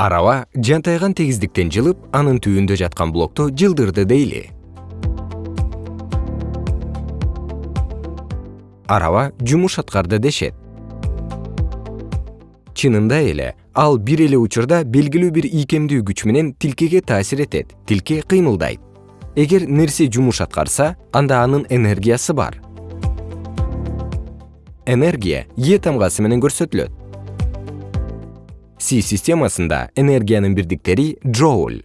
араба жантайган тегиздиктен жылып анын түбүндө жаткан блокту жылдырды дейли. Араба жумуш аткарды дешет. Чынында эле ал бир эле учурда белгилүү бир ийкемдүү күч менен тилкеге таасир этет тилке кыймылдайт. Эгер нерсе жумуш аткарса анда анын энергиясы бар. Энергия е тамгасы менен көрсөтүлөт си системасында энергиянын бирдиктери джоуль